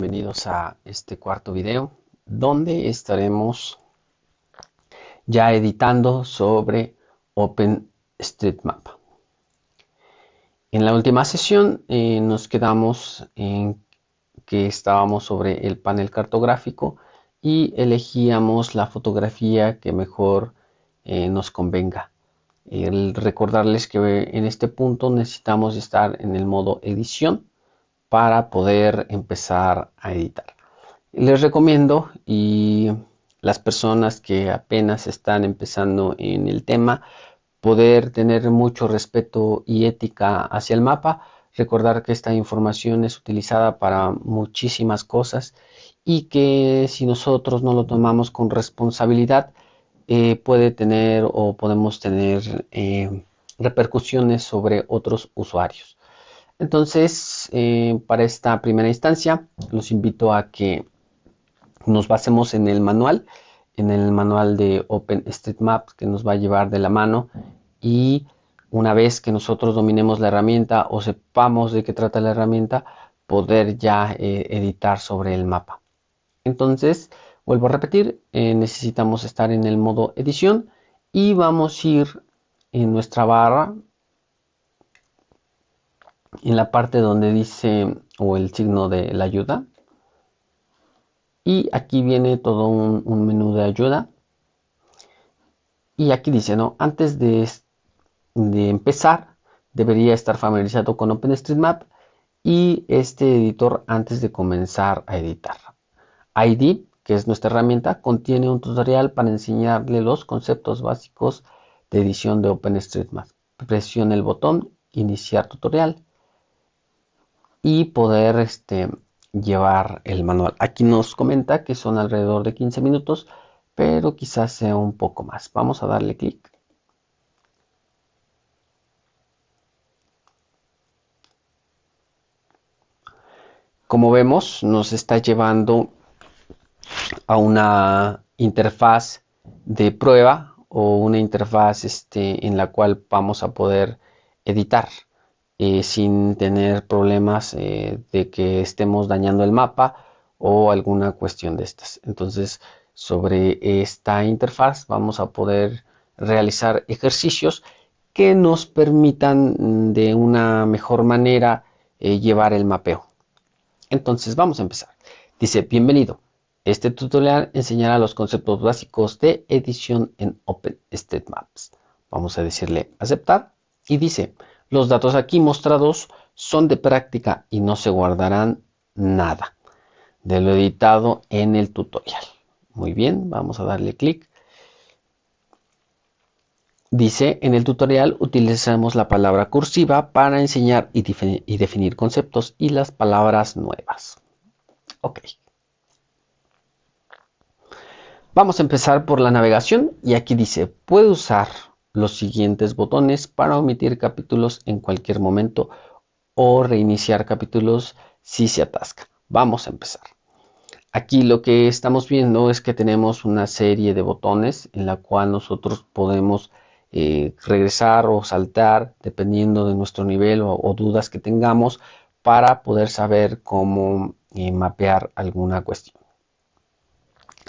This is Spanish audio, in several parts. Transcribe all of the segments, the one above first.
bienvenidos a este cuarto video donde estaremos ya editando sobre OpenStreetMap. En la última sesión eh, nos quedamos en que estábamos sobre el panel cartográfico y elegíamos la fotografía que mejor eh, nos convenga. Recordarles que en este punto necesitamos estar en el modo edición para poder empezar a editar. Les recomiendo y las personas que apenas están empezando en el tema poder tener mucho respeto y ética hacia el mapa, recordar que esta información es utilizada para muchísimas cosas y que si nosotros no lo tomamos con responsabilidad eh, puede tener o podemos tener eh, repercusiones sobre otros usuarios. Entonces, eh, para esta primera instancia, los invito a que nos basemos en el manual, en el manual de OpenStreetMap que nos va a llevar de la mano y una vez que nosotros dominemos la herramienta o sepamos de qué trata la herramienta, poder ya eh, editar sobre el mapa. Entonces, vuelvo a repetir, eh, necesitamos estar en el modo edición y vamos a ir en nuestra barra en la parte donde dice o el signo de la ayuda. Y aquí viene todo un, menú de ayuda. Y aquí dice no antes de, de empezar debería estar familiarizado con OpenStreetMap y este editor antes de comenzar a editar. ID que es nuestra herramienta contiene un tutorial para enseñarle los conceptos básicos de edición de OpenStreetMap. Presione el botón iniciar tutorial y poder este, llevar el manual. Aquí nos comenta que son alrededor de 15 minutos, pero quizás sea un poco más. Vamos a darle clic. Como vemos, nos está llevando a una interfaz de prueba o una interfaz este, en la cual vamos a poder editar. Eh, sin tener problemas eh, de que estemos dañando el mapa o alguna cuestión de estas. Entonces, sobre esta interfaz vamos a poder realizar ejercicios que nos permitan mm, de una mejor manera eh, llevar el mapeo. Entonces, vamos a empezar. Dice, bienvenido. Este tutorial enseñará los conceptos básicos de edición en OpenStreetMaps. Vamos a decirle aceptar y dice, los datos aquí mostrados son de práctica y no se guardarán nada de lo editado en el tutorial. Muy bien, vamos a darle clic. Dice, en el tutorial utilizamos la palabra cursiva para enseñar y, definir conceptos y las palabras nuevas. Ok. Vamos a empezar por la navegación y aquí dice, puede usar los siguientes botones para omitir capítulos en cualquier momento o reiniciar capítulos si se atasca. Vamos a empezar. Aquí lo que estamos viendo es que tenemos una serie de botones en la cual nosotros podemos eh, regresar o saltar dependiendo de nuestro nivel o, dudas que tengamos para poder saber cómo eh, mapear alguna cuestión.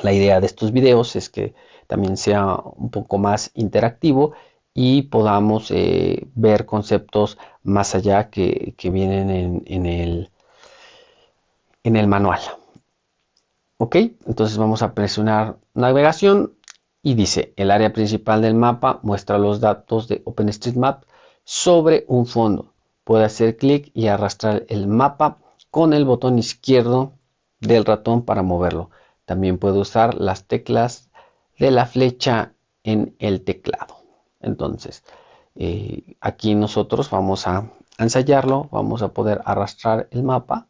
La idea de estos videos es que también sea un poco más interactivo y podamos eh, ver conceptos más allá que, vienen en, el, en el manual. Ok, entonces vamos a presionar navegación y dice el área principal del mapa muestra los datos de OpenStreetMap sobre un fondo. Puede hacer clic y arrastrar el mapa con el botón izquierdo del ratón para moverlo. También puede usar las teclas de la flecha en el teclado. Entonces, eh, aquí nosotros vamos a ensayarlo, vamos a poder arrastrar el mapa.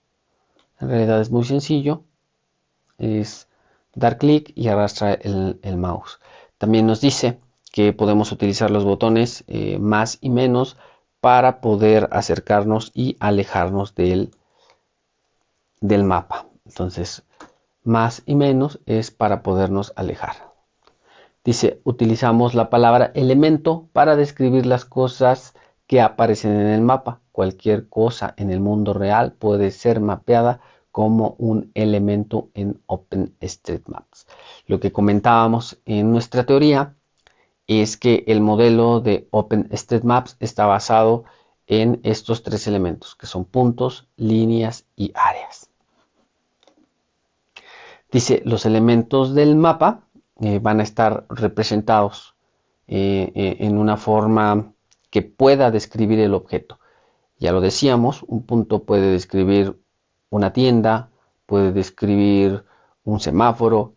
En realidad es muy sencillo, es dar clic y arrastrar el, mouse. También nos dice que podemos utilizar los botones eh, más y menos para poder acercarnos y alejarnos del, del mapa. Entonces, más y menos es para podernos alejar. Dice, utilizamos la palabra elemento para describir las cosas que aparecen en el mapa. Cualquier cosa en el mundo real puede ser mapeada como un elemento en OpenStreetMaps. Lo que comentábamos en nuestra teoría es que el modelo de OpenStreetMaps está basado en estos tres elementos, que son puntos, líneas y áreas. Dice, los elementos del mapa eh, van a estar representados eh, eh, en una forma que pueda describir el objeto. Ya lo decíamos, un punto puede describir una tienda, puede describir un semáforo,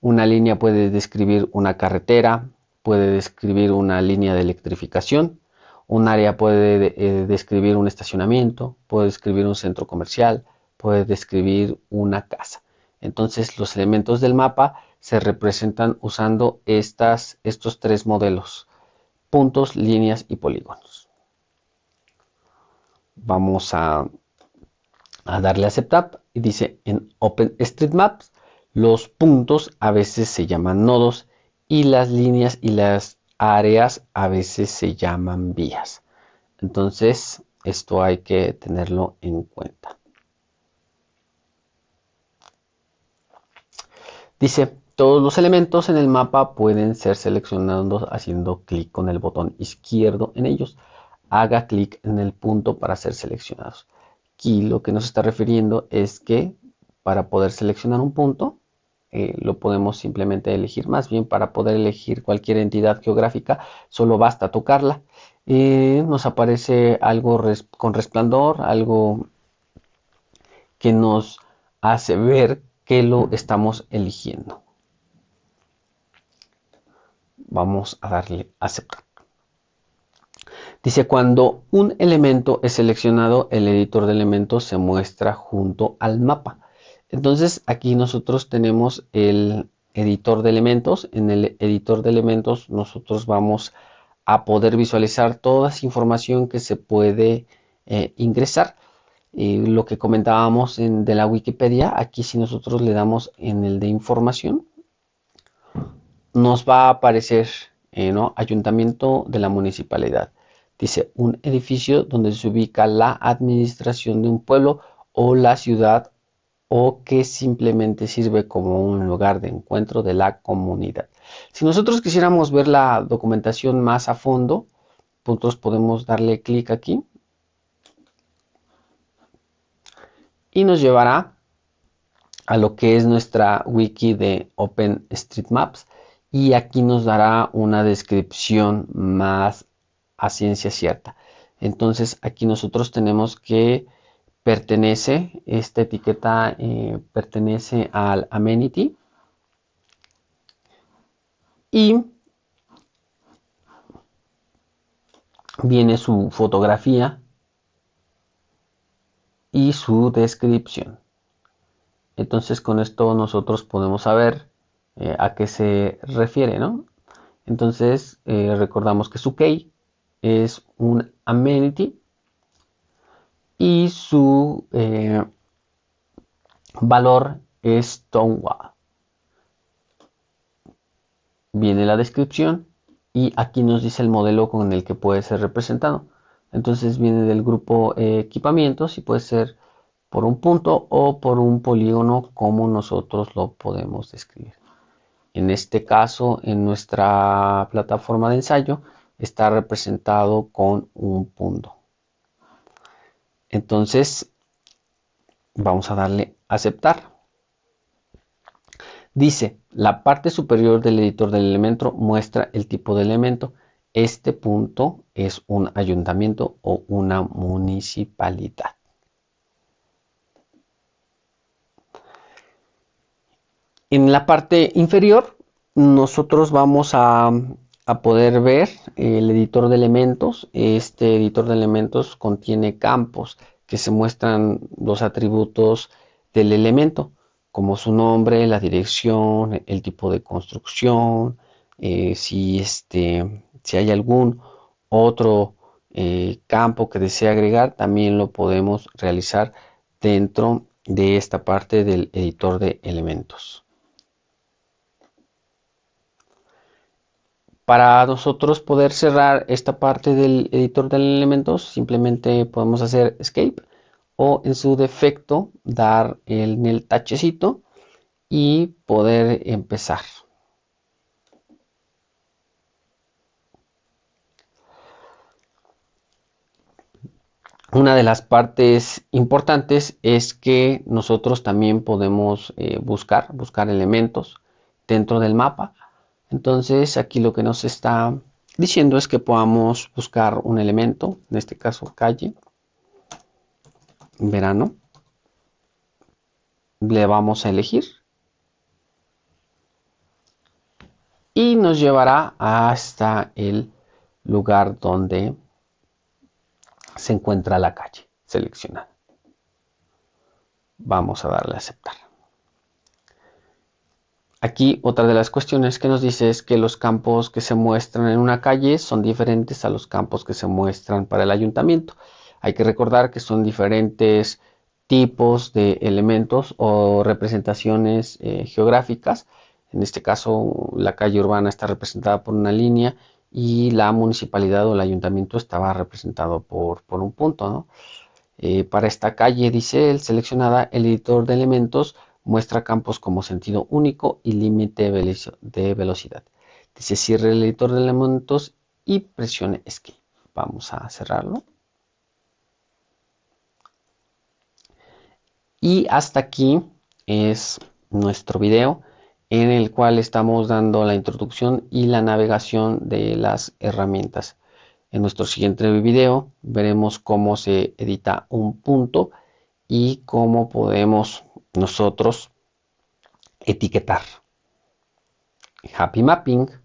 una línea puede describir una carretera, puede describir una línea de electrificación, un área puede describir un estacionamiento, puede describir un centro comercial, puede describir una casa. Entonces los elementos del mapa se representan usando estas, estos tres modelos, puntos, líneas y polígonos. Vamos a a darle a aceptar y dice en OpenStreetMaps los puntos a veces se llaman nodos y las líneas y las áreas a veces se llaman vías. Entonces esto hay que tenerlo en cuenta. Dice, todos los elementos en el mapa pueden ser seleccionados haciendo clic con el botón izquierdo en ellos. Haga clic en el punto para ser seleccionados. Aquí lo que nos está refiriendo es que para poder seleccionar un punto, eh, lo podemos simplemente elegir. Más bien, para poder elegir cualquier entidad geográfica, solo basta tocarla. Eh, nos aparece algo con resplandor, algo que nos hace ver que lo estamos eligiendo. Vamos a darle aceptar. Dice, cuando un elemento es seleccionado, el editor de elementos se muestra junto al mapa. Entonces aquí nosotros tenemos el editor de elementos. En el editor de elementos nosotros vamos a poder visualizar toda esa información que se puede eh, ingresar. Lo que comentábamos en, de la Wikipedia, aquí si nosotros le damos en el de información, nos va a aparecer eh, ¿no? Ayuntamiento de la Municipalidad. Dice, un edificio donde se ubica la administración de un pueblo o la ciudad o que simplemente sirve como un lugar de encuentro de la comunidad. Si nosotros quisiéramos ver la documentación más a fondo, nosotros podemos darle clic aquí y nos llevará a lo que es nuestra wiki de OpenStreetMaps y aquí nos dará una descripción más a ciencia cierta. Entonces aquí nosotros tenemos que pertenece, esta etiqueta eh, pertenece al amenity y viene su fotografía y su descripción. Entonces con esto nosotros podemos saber eh, a qué se refiere, ¿no? Entonces eh, recordamos que su key es un amenity y su eh, valor es Tonwa. Viene la descripción y aquí nos dice el modelo con el que puede ser representado. Entonces viene del grupo equipamientos y puede ser por un punto o por un polígono como nosotros lo podemos describir. En este caso, en nuestra plataforma de ensayo, está representado con un punto. Entonces, vamos a darle aceptar. Dice, la parte superior del editor del elemento muestra el tipo de elemento. Este punto es un ayuntamiento o una municipalidad. En la parte inferior, nosotros vamos a poder ver el editor de elementos. Este editor de elementos contiene campos que se muestran los atributos del elemento, como su nombre, la dirección, el tipo de construcción, eh, si, este, si hay algún otro eh, campo que desea agregar, también lo podemos realizar dentro de esta parte del editor de elementos. Para nosotros poder cerrar esta parte del editor de elementos, simplemente podemos hacer escape o en su defecto dar en el tachecito y poder empezar. Una de las partes importantes es que nosotros también podemos eh, buscar, buscar elementos dentro del mapa. Entonces aquí lo que nos está diciendo es que podamos buscar un elemento, en este caso calle, verano. Le vamos a elegir y nos llevará hasta el lugar donde se encuentra la calle seleccionada. Vamos a darle a aceptar. Aquí otra de las cuestiones que nos dice es que los campos que se muestran en una calle son diferentes a los campos que se muestran para el ayuntamiento. Hay que recordar que son diferentes tipos de elementos o representaciones eh, geográficas en este caso, la calle urbana está representada por una línea y la municipalidad o el ayuntamiento estaba representado por, un punto. Eh, para esta calle, dice el seleccionada, el editor de elementos muestra campos como sentido único y límite de velocidad. Dice cierre el editor de elementos y presione Escape. Vamos a cerrarlo. Y hasta aquí es nuestro video en el cual estamos dando la introducción y la navegación de las herramientas. En nuestro siguiente video veremos cómo se edita un punto y cómo podemos nosotros etiquetar. Happy Mapping.